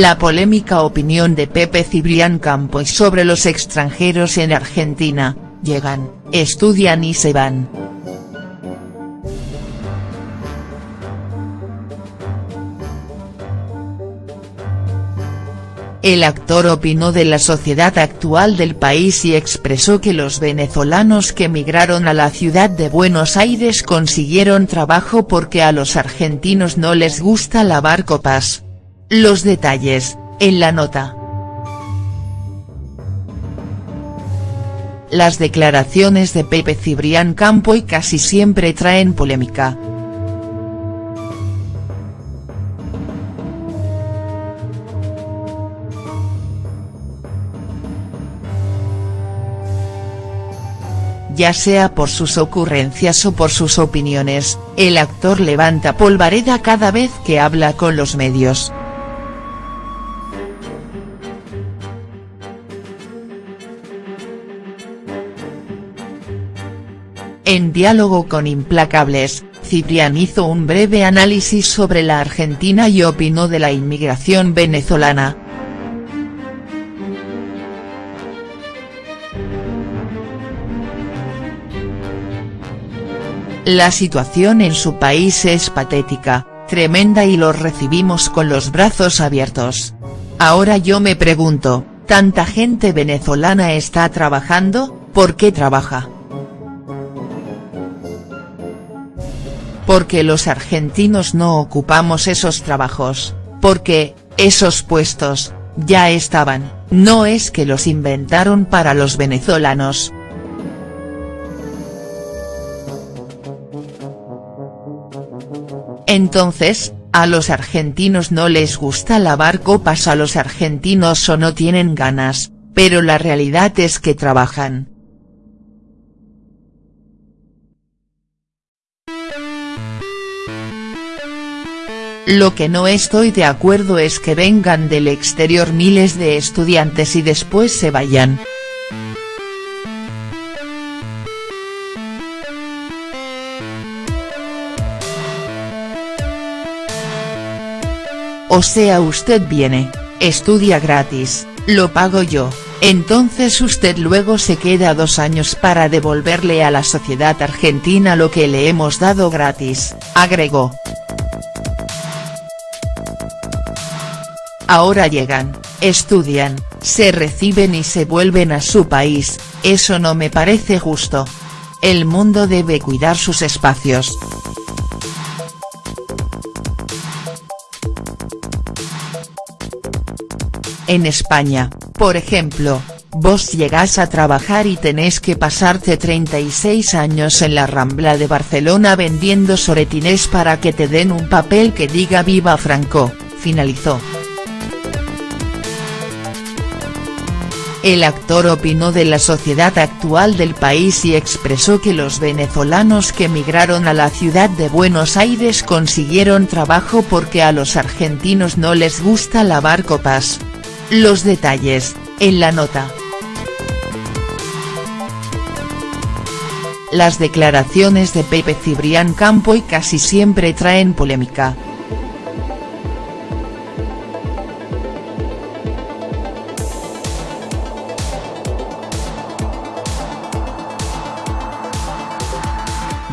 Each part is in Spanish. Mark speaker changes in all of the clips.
Speaker 1: La polémica opinión de Pepe Cibrián Campoy sobre los extranjeros en Argentina, llegan, estudian y se van. El actor opinó de la sociedad actual del país y expresó que los venezolanos que emigraron a la ciudad de Buenos Aires consiguieron trabajo porque a los argentinos no les gusta lavar copas. Los detalles, en la nota. Las declaraciones de Pepe Cibrián Campoy casi siempre traen polémica. ya sea por sus ocurrencias o por sus opiniones, el actor levanta polvareda cada vez que habla con los medios. Diálogo con Implacables, Ciprián hizo un breve análisis sobre la Argentina y opinó de la inmigración venezolana, La situación en su país es patética, tremenda y los recibimos con los brazos abiertos. Ahora yo me pregunto, ¿tanta gente venezolana está trabajando? ¿Por qué trabaja?. Porque los argentinos no ocupamos esos trabajos, porque, esos puestos, ya estaban, no es que los inventaron para los venezolanos, Entonces, a los argentinos no les gusta lavar copas a los argentinos o no tienen ganas, pero la realidad es que trabajan. Lo que no estoy de acuerdo es que vengan del exterior miles de estudiantes y después se vayan. O sea usted viene, estudia gratis, lo pago yo, entonces usted luego se queda dos años para devolverle a la sociedad argentina lo que le hemos dado gratis, agregó. Ahora llegan, estudian, se reciben y se vuelven a su país, eso no me parece justo. El mundo debe cuidar sus espacios. En España, por ejemplo, vos llegás a trabajar y tenés que pasarte 36 años en la Rambla de Barcelona vendiendo soretines para que te den un papel que diga Viva Franco, finalizó. El actor opinó de la sociedad actual del país y expresó que los venezolanos que emigraron a la ciudad de Buenos Aires consiguieron trabajo porque a los argentinos no les gusta lavar copas. Los detalles, en la nota. Las declaraciones de Pepe Cibrián Campoy casi siempre traen polémica.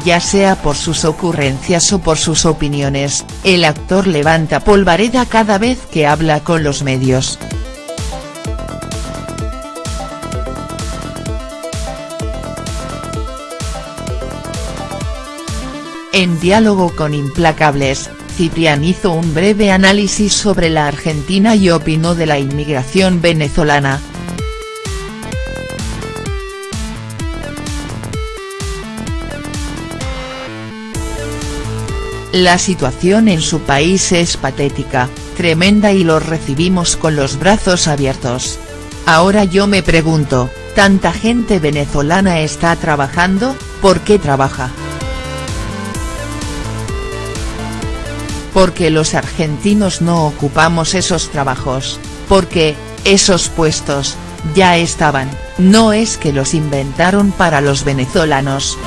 Speaker 1: Ya sea por sus ocurrencias o por sus opiniones, el actor levanta polvareda cada vez que habla con los medios. En diálogo con Implacables, Ciprián hizo un breve análisis sobre la Argentina y opinó de la inmigración venezolana. La situación en su país es patética, tremenda y los recibimos con los brazos abiertos. Ahora yo me pregunto, ¿tanta gente venezolana está trabajando? ¿Por qué trabaja?. porque los argentinos no ocupamos esos trabajos, porque, esos puestos, ya estaban, no es que los inventaron para los venezolanos.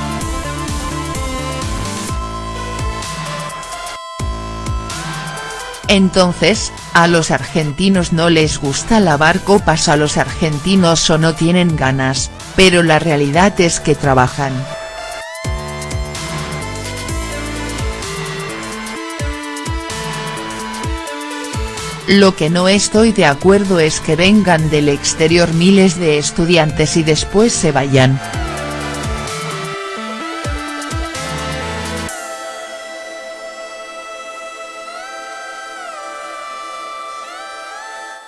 Speaker 1: Entonces, A los argentinos no les gusta lavar copas a los argentinos o no tienen ganas, pero la realidad es que trabajan. Lo que no estoy de acuerdo es que vengan del exterior miles de estudiantes y después se vayan.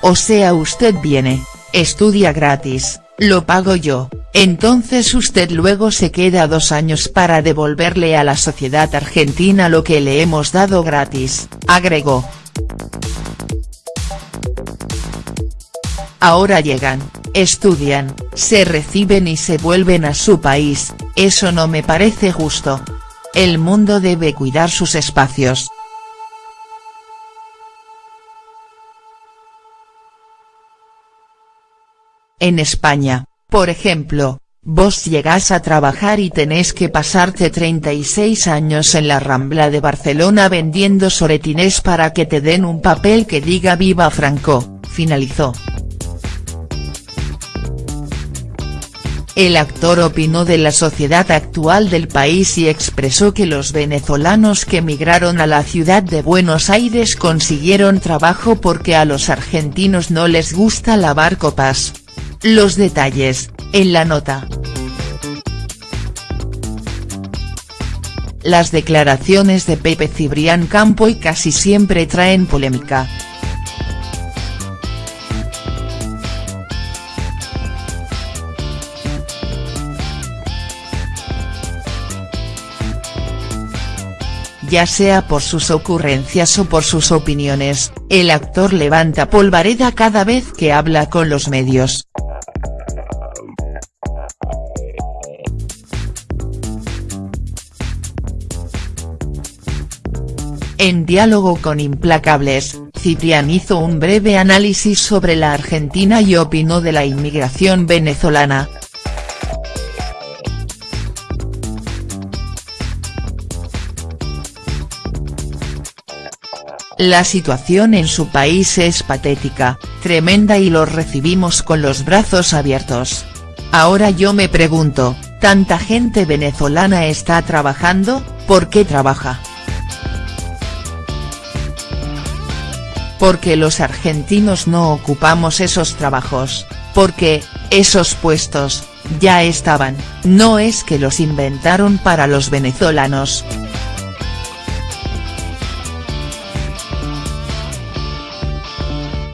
Speaker 1: O sea usted viene, estudia gratis, lo pago yo, entonces usted luego se queda dos años para devolverle a la sociedad argentina lo que le hemos dado gratis, agregó. Ahora llegan, estudian, se reciben y se vuelven a su país, eso no me parece justo. El mundo debe cuidar sus espacios. En España, por ejemplo, vos llegás a trabajar y tenés que pasarte 36 años en la Rambla de Barcelona vendiendo soretines para que te den un papel que diga Viva Franco, finalizó. El actor opinó de la sociedad actual del país y expresó que los venezolanos que emigraron a la ciudad de Buenos Aires consiguieron trabajo porque a los argentinos no les gusta lavar copas. Los detalles, en la nota. Las declaraciones de Pepe Cibrián Campo y casi siempre traen polémica. ya sea por sus ocurrencias o por sus opiniones, el actor levanta polvareda cada vez que habla con los medios. En diálogo con Implacables, Ciprián hizo un breve análisis sobre la Argentina y opinó de la inmigración venezolana. La situación en su país es patética, tremenda y los recibimos con los brazos abiertos. Ahora yo me pregunto, ¿tanta gente venezolana está trabajando? ¿Por qué trabaja?. Porque los argentinos no ocupamos esos trabajos, porque, esos puestos, ya estaban, no es que los inventaron para los venezolanos.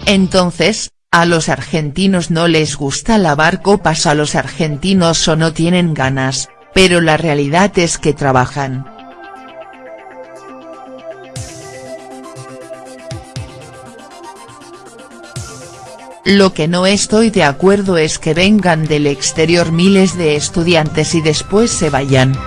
Speaker 1: Entonces, a los argentinos no les gusta lavar copas a los argentinos o no tienen ganas, pero la realidad es que trabajan. Lo que no estoy de acuerdo es que vengan del exterior miles de estudiantes y después se vayan.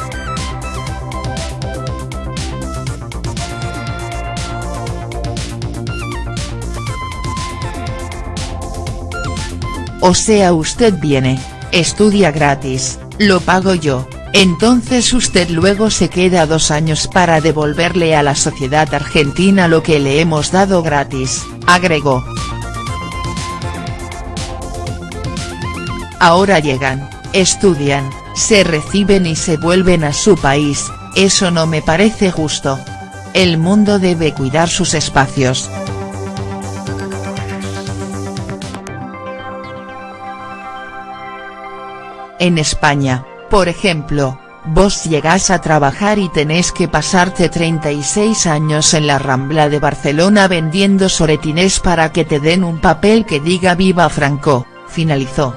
Speaker 1: O sea usted viene, estudia gratis, lo pago yo, entonces usted luego se queda dos años para devolverle a la sociedad argentina lo que le hemos dado gratis, agregó. Ahora llegan, estudian, se reciben y se vuelven a su país, eso no me parece justo. El mundo debe cuidar sus espacios. En España, por ejemplo, vos llegás a trabajar y tenés que pasarte 36 años en la Rambla de Barcelona vendiendo soretines para que te den un papel que diga Viva Franco, finalizó.